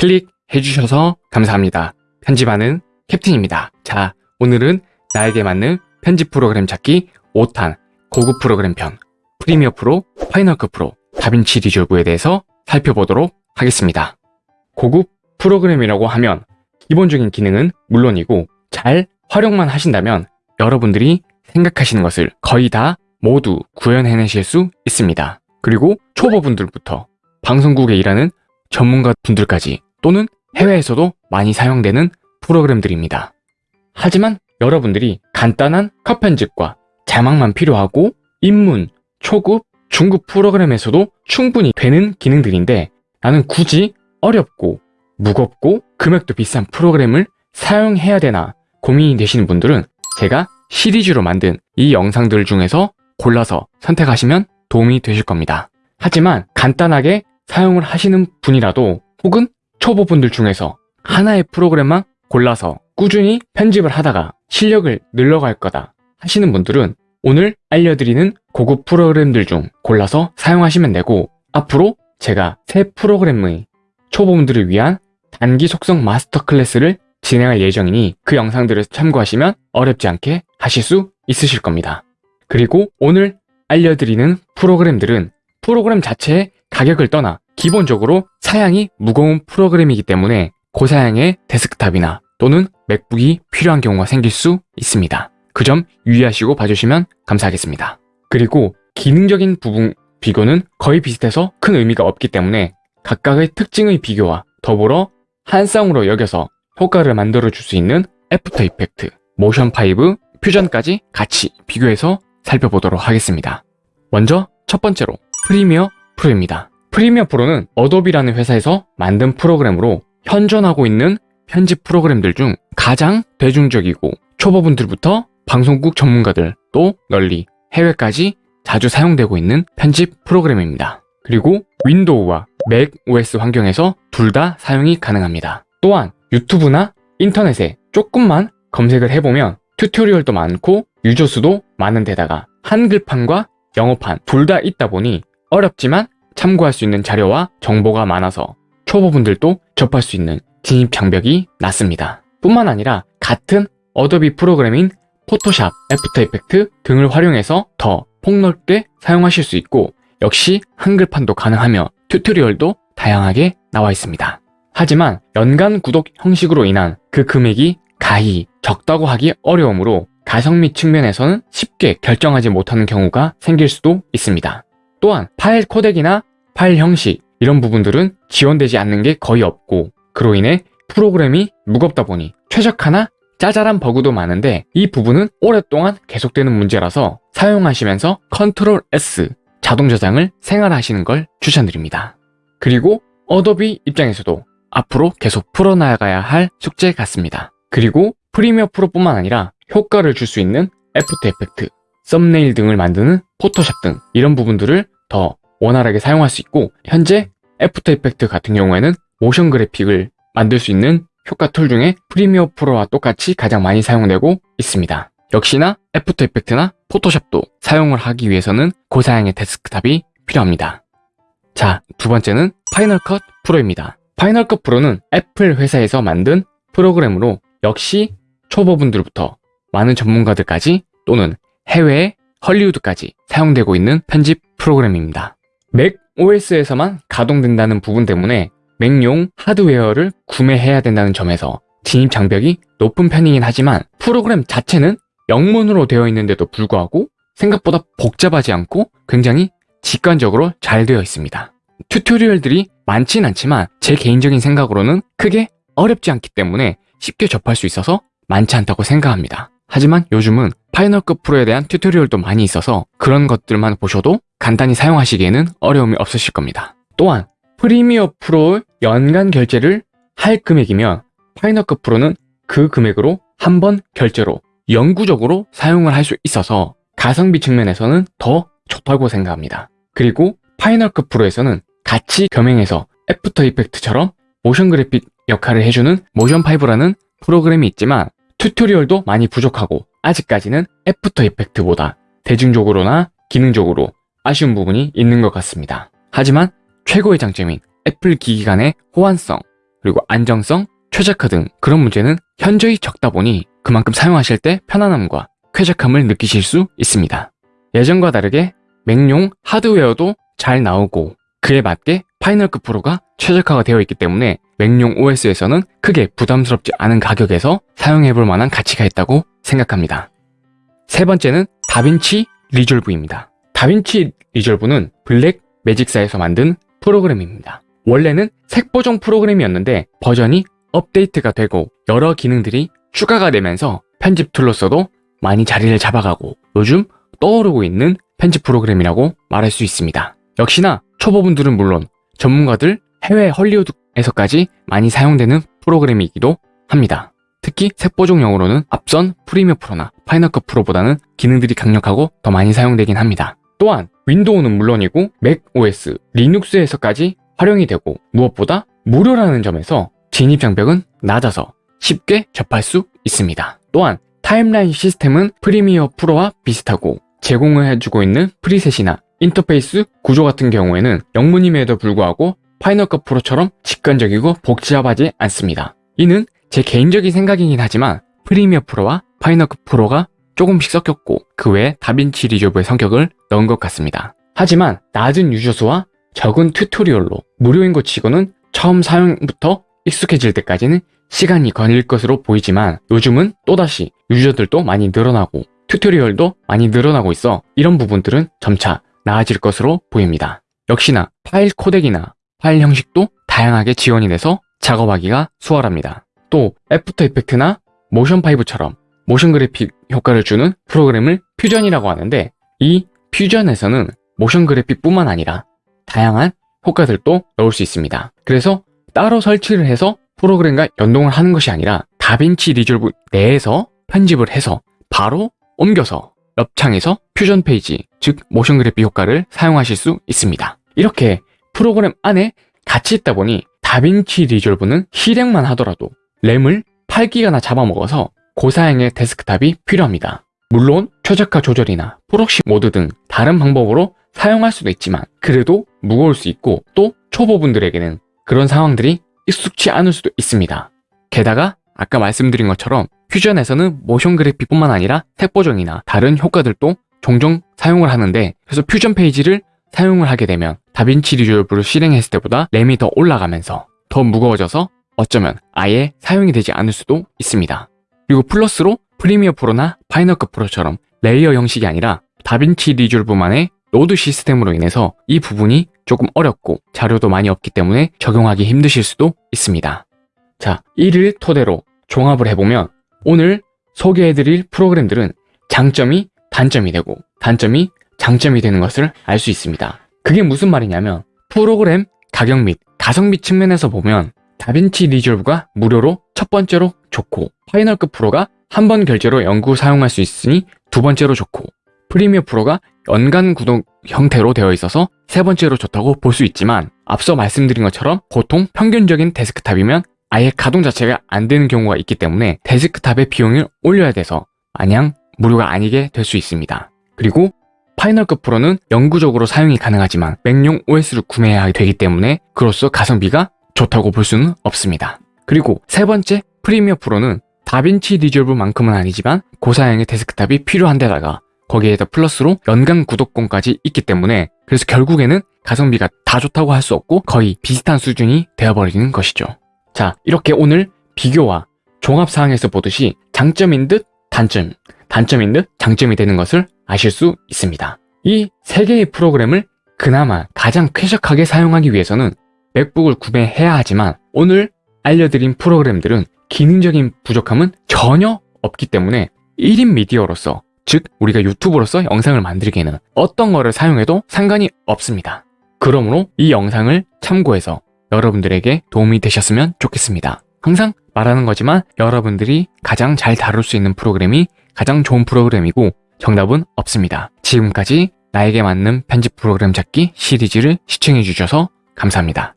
클릭해주셔서 감사합니다. 편집하는 캡틴입니다. 자, 오늘은 나에게 맞는 편집 프로그램 찾기 5탄 고급 프로그램 편 프리미어 프로, 파이널컷 프로, 다빈치 리졸브에 대해서 살펴보도록 하겠습니다. 고급 프로그램이라고 하면 기본적인 기능은 물론이고 잘 활용만 하신다면 여러분들이 생각하시는 것을 거의 다 모두 구현해내실 수 있습니다. 그리고 초보분들부터 방송국에 일하는 전문가분들까지 또는 해외에서도 많이 사용되는 프로그램들입니다. 하지만 여러분들이 간단한 컷 편집과 자막만 필요하고 입문, 초급, 중급 프로그램에서도 충분히 되는 기능들인데 나는 굳이 어렵고 무겁고 금액도 비싼 프로그램을 사용해야 되나 고민이 되시는 분들은 제가 시리즈로 만든 이 영상들 중에서 골라서 선택하시면 도움이 되실 겁니다. 하지만 간단하게 사용을 하시는 분이라도 혹은 초보분들 중에서 하나의 프로그램만 골라서 꾸준히 편집을 하다가 실력을 늘려갈 거다 하시는 분들은 오늘 알려드리는 고급 프로그램들 중 골라서 사용하시면 되고 앞으로 제가 새 프로그램의 초보분들을 위한 단기 속성 마스터 클래스를 진행할 예정이니 그 영상들을 참고하시면 어렵지 않게 하실 수 있으실 겁니다. 그리고 오늘 알려드리는 프로그램들은 프로그램 자체의 가격을 떠나 기본적으로 사양이 무거운 프로그램이기 때문에 고사양의 데스크탑이나 또는 맥북이 필요한 경우가 생길 수 있습니다. 그 점 유의하시고 봐주시면 감사하겠습니다. 그리고 기능적인 부분 비교는 거의 비슷해서 큰 의미가 없기 때문에 각각의 특징의 비교와 더불어 한 쌍으로 여겨서 효과를 만들어 줄 수 있는 애프터 이펙트, 모션 5, 퓨전까지 같이 비교해서 살펴보도록 하겠습니다. 먼저 첫 번째로 프리미어 프로입니다. 프리미어 프로는 어도비라는 회사에서 만든 프로그램으로 현존하고 있는 편집 프로그램들 중 가장 대중적이고 초보분들부터 방송국 전문가들 또 널리 해외까지 자주 사용되고 있는 편집 프로그램입니다. 그리고 윈도우와 맥 OS 환경에서 둘 다 사용이 가능합니다. 또한 유튜브나 인터넷에 조금만 검색을 해보면 tutorial도 많고 유저 수도 많은 데다가 한글판과 영어판 둘 다 있다 보니 어렵지만 참고할 수 있는 자료와 정보가 많아서 초보분들도 접할 수 있는 진입 장벽이 낮습니다. 뿐만 아니라 같은 어도비 프로그램인 포토샵, 애프터 이펙트 등을 활용해서 더 폭넓게 사용하실 수 있고 역시 한글판도 가능하며 tutorial도 다양하게 나와 있습니다. 하지만 연간 구독 형식으로 인한 그 금액이 가히 적다고 하기 어려우므로 가성비 측면에서는 쉽게 결정하지 못하는 경우가 생길 수도 있습니다. 또한 파일 코덱이나 파일 형식 이런 부분들은 지원되지 않는 게 거의 없고 그로 인해 프로그램이 무겁다 보니 최적화나 짜잘한 버그도 많은데 이 부분은 오랫동안 계속되는 문제라서 사용하시면서 control S 자동 저장을 생활화하시는 걸 추천드립니다. 그리고 어도비 입장에서도 앞으로 계속 풀어나가야 할 숙제 같습니다. 그리고 프리미어 프로뿐만 아니라 효과를 줄 수 있는 애프터 이펙트, 썸네일 등을 만드는 포토샵 등 이런 부분들을 더 원활하게 사용할 수 있고 현재 애프터 이펙트 같은 경우에는 모션 그래픽을 만들 수 있는 효과 툴 중에 프리미어 프로와 똑같이 가장 많이 사용되고 있습니다. 역시나 애프터 이펙트나 포토샵도 사용을 하기 위해서는 고사양의 데스크탑이 필요합니다. 자, 두 번째는 파이널 컷 프로입니다. 파이널 컷 프로는 애플 회사에서 만든 프로그램으로 역시 초보분들부터 많은 전문가들까지 또는 해외 헐리우드까지 사용되고 있는 편집 프로그램입니다. 맥 OS에서만 가동된다는 부분 때문에 맥용 하드웨어를 구매해야 된다는 점에서 진입 장벽이 높은 편이긴 하지만 프로그램 자체는 영문으로 되어 있는데도 불구하고 생각보다 복잡하지 않고 굉장히 직관적으로 잘 되어 있습니다. tutorial들이 많진 않지만 제 개인적인 생각으로는 크게 어렵지 않기 때문에 쉽게 접할 수 있어서 많지 않다고 생각합니다. 하지만 요즘은 파이널컷 프로에 대한 tutorial도 많이 있어서 그런 것들만 보셔도 간단히 사용하시기에는 어려움이 없으실 겁니다. 또한 프리미어 프로 연간 결제를 할 금액이면 파이널컷 프로는 그 금액으로 한 번 결제로 영구적으로 사용을 할 수 있어서 가성비 측면에서는 더 좋다고 생각합니다. 그리고 파이널컷 프로에서는 같이 겸행해서 애프터 이펙트처럼 모션 그래픽 역할을 해주는 모션5라는 프로그램이 있지만 tutorial도 많이 부족하고 아직까지는 애프터 이펙트보다 대중적으로나 기능적으로 아쉬운 부분이 있는 것 같습니다. 하지만 최고의 장점인 애플 기기 간의 호환성, 그리고 안정성, 최적화 등 그런 문제는 현저히 적다 보니 그만큼 사용하실 때 편안함과 쾌적함을 느끼실 수 있습니다. 예전과 다르게 맥용 하드웨어도 잘 나오고 그에 맞게 파이널컷 프로가 최적화가 되어 있기 때문에 맥용 OS에서는 크게 부담스럽지 않은 가격에서 사용해볼 만한 가치가 있다고 생각합니다. 세 번째는 다빈치 리졸브입니다. 다빈치 리졸브는 블랙 매직사에서 만든 프로그램입니다. 원래는 색보정 프로그램이었는데 버전이 업데이트가 되고 여러 기능들이 추가가 되면서 편집 툴로서도 많이 자리를 잡아가고 요즘 떠오르고 있는 편집 프로그램이라고 말할 수 있습니다. 역시나 초보분들은 물론 전문가들 해외 헐리우드 에서까지 많이 사용되는 프로그램이기도 합니다. 특히 색보정용으로는 앞선 프리미어 프로나 파이널컷 프로보다는 기능들이 강력하고 더 많이 사용되긴 합니다. 또한 윈도우는 물론이고 맥 OS, 리눅스에서까지 활용이 되고 무엇보다 무료라는 점에서 진입 장벽은 낮아서 쉽게 접할 수 있습니다. 또한 timeline 시스템은 Premiere Pro와 비슷하고 제공을 해주고 있는 preset이나 인터페이스 구조 같은 경우에는 영문임에도 불구하고 Final Cut Pro처럼 직관적이고 복잡하지 않습니다. 이는 제 개인적인 생각이긴 하지만 Premiere Pro와 Final Cut Pro가 조금씩 섞였고 그 외에 DaVinci Resolve의 성격을 넣은 것 같습니다. 하지만 낮은 유저수와 적은 tutorial로 무료인 것 치고는 처음 사용부터 익숙해질 때까지는 시간이 걸릴 것으로 보이지만 요즘은 또다시 유저들도 많이 늘어나고 tutorial도 많이 늘어나고 있어 이런 부분들은 점차 나아질 것으로 보입니다. 역시나 파일 코덱이나 파일 형식도 다양하게 지원이 돼서 작업하기가 수월합니다. 또 After Effects나 Motion 5처럼 motion graphic 효과를 주는 프로그램을 Fusion이라고 하는데 이 Fusion에서는 motion graphic뿐만 아니라 다양한 효과들도 넣을 수 있습니다. 그래서 따로 설치를 해서 프로그램과 연동을 하는 것이 아니라 DaVinci Resolve 내에서 편집을 해서 바로 옮겨서 옆 창에서 퓨전 페이지, 즉 motion graphic 효과를 사용하실 수 있습니다. 이렇게 프로그램 안에 같이 있다 보니 DaVinci Resolve는 실행만 하더라도 램을 8기가나 잡아먹어서 고사양의 데스크탑이 필요합니다. 물론 최적화 조절이나 proxy mode 등 다른 방법으로 사용할 수도 있지만 그래도 무거울 수 있고 또 초보분들에게는 그런 상황들이 익숙치 않을 수도 있습니다. 게다가 아까 말씀드린 것처럼 Fusion에서는 motion graphic뿐만 아니라 색 보정이나 다른 효과들도 종종 사용을 하는데 그래서 퓨전 페이지를 사용을 하게 되면 DaVinci Resolve를 실행했을 때보다 램이 더 올라가면서 더 무거워져서 어쩌면 아예 사용이 되지 않을 수도 있습니다. 그리고 플러스로 Premiere Pro나 Final Cut Pro처럼 layer 형식이 아니라 DaVinci Resolve만의 node 시스템으로 인해서 이 부분이 조금 어렵고 자료도 많이 없기 때문에 적용하기 힘드실 수도 있습니다. 자, 이를 토대로 종합을 해보면 오늘 소개해드릴 프로그램들은 장점이 단점이 되고 단점이 장점이 되는 것을 알 수 있습니다. 그게 무슨 말이냐면 프로그램 가격 및 가성비 측면에서 보면 DaVinci Resolve가 무료로 첫 번째로 좋고 Final Cut Pro가 한 번 결제로 영구 사용할 수 있으니 두 번째로 좋고 Premiere Pro가 연간 구독 형태로 되어 있어서 세 번째로 좋다고 볼 수 있지만 앞서 말씀드린 것처럼 보통 평균적인 데스크탑이면 아예 가동 자체가 안 되는 경우가 있기 때문에 데스크탑의 비용을 올려야 돼서 마냥 무료가 아니게 될 수 있습니다. 그리고 Final Cut Pro는 영구적으로 사용이 가능하지만 Mac용 OS를 구매해야 되기 때문에 그로써 가성비가 좋다고 볼 수는 없습니다. 그리고 세 번째 Premiere Pro는 DaVinci Resolve만큼은 아니지만 고사양의 데스크탑이 필요한 데다가 거기에다 플러스로 연간 구독권까지 있기 때문에 그래서 결국에는 가성비가 다 좋다고 할 수 없고 거의 비슷한 수준이 되어버리는 것이죠. 자 이렇게 오늘 비교와 종합사항에서 보듯이 장점인 듯 단점, 단점인 듯 장점이 되는 것을 아실 수 있습니다. 이 세 개의 프로그램을 그나마 가장 쾌적하게 사용하기 위해서는 맥북을 구매해야 하지만 오늘 알려드린 프로그램들은 기능적인 부족함은 전혀 없기 때문에 1인 미디어로서 즉 우리가 유튜브로서 영상을 만들기에는 어떤 거를 사용해도 상관이 없습니다. 그러므로 이 영상을 참고해서 여러분들에게 도움이 되셨으면 좋겠습니다. 항상 말하는 거지만 여러분들이 가장 잘 다룰 수 있는 프로그램이 가장 좋은 프로그램이고 정답은 없습니다. 지금까지 나에게 맞는 편집 프로그램 찾기 시리즈를 시청해 주셔서 감사합니다.